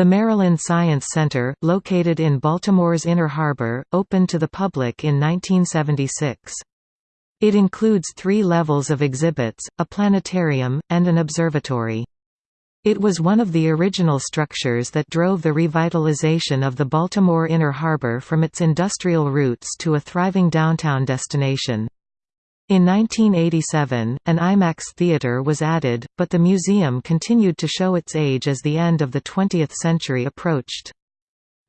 The Maryland Science Center, located in Baltimore's Inner Harbor, opened to the public in 1976. It includes three levels of exhibits, a planetarium, and an observatory. It was one of the original structures that drove the revitalization of the Baltimore Inner Harbor from its industrial roots to a thriving downtown destination. In 1987, an IMAX theater was added, but the museum continued to show its age as the end of the 20th century approached.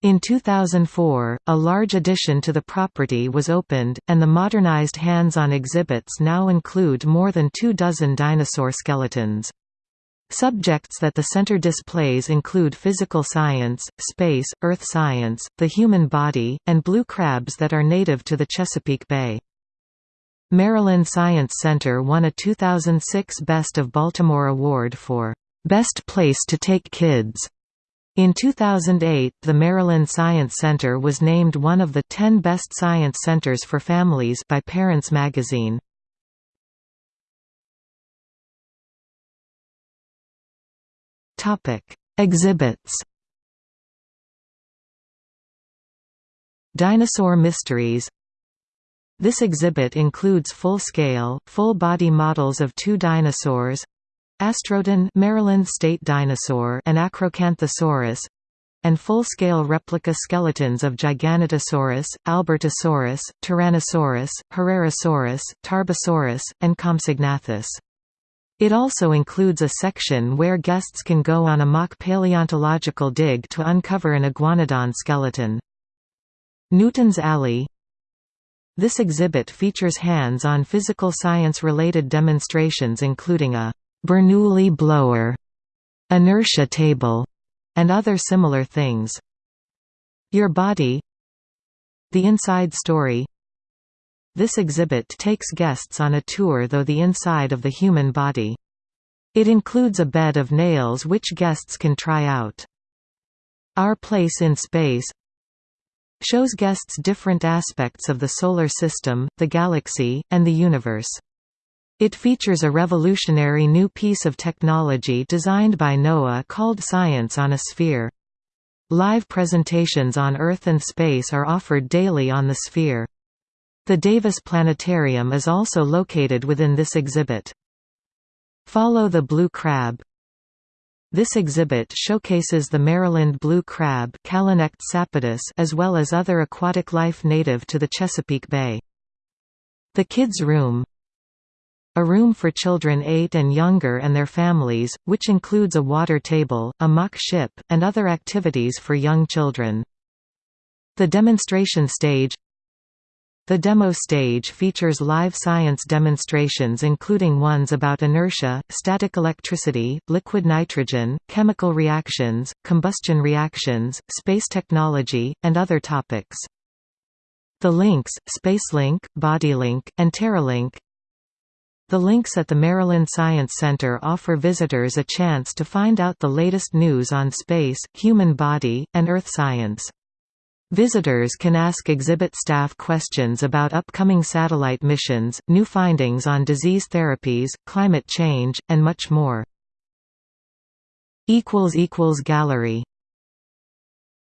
In 2004, a large addition to the property was opened, and the modernized hands-on exhibits now include more than two dozen dinosaur skeletons. Subjects that the center displays include physical science, space, earth science, the human body, and blue crabs that are native to the Chesapeake Bay. Maryland Science Center won a 2006 Best of Baltimore Award for Best Place to Take Kids. In 2008 the Maryland Science Center was named one of the 10 best science centers for families by Parents magazine. Topic: Exhibits Dinosaur Mysteries this exhibit includes full-scale, full-body models of two dinosaurs Astrodon Maryland state dinosaur and Acrocanthosaurus and full-scale replica skeletons of Giganotosaurus, Albertosaurus, Tyrannosaurus, Herrerasaurus, Tarbosaurus, and Compsognathus. It also includes a section where guests can go on a mock paleontological dig to uncover an iguanodon skeleton. Newton's Alley this exhibit features hands-on physical science-related demonstrations including a Bernoulli blower, inertia table, and other similar things. Your Body The Inside Story This exhibit takes guests on a tour through the inside of the human body. It includes a bed of nails which guests can try out. Our Place in Space shows guests different aspects of the Solar System, the galaxy, and the universe. It features a revolutionary new piece of technology designed by NOAA called Science on a Sphere. Live presentations on Earth and space are offered daily on the Sphere. The Davis Planetarium is also located within this exhibit. Follow the Blue Crab this exhibit showcases the Maryland blue crab as well as other aquatic life native to the Chesapeake Bay. The Kids Room A room for children 8 and younger and their families, which includes a water table, a mock ship, and other activities for young children. The demonstration stage the demo stage features live science demonstrations including ones about inertia, static electricity, liquid nitrogen, chemical reactions, combustion reactions, space technology, and other topics. The links, SpaceLink, BodyLink, and TerraLink The links at the Maryland Science Center offer visitors a chance to find out the latest news on space, human body, and Earth science. Visitors can ask exhibit staff questions about upcoming satellite missions, new findings on disease therapies, climate change, and much more. Gallery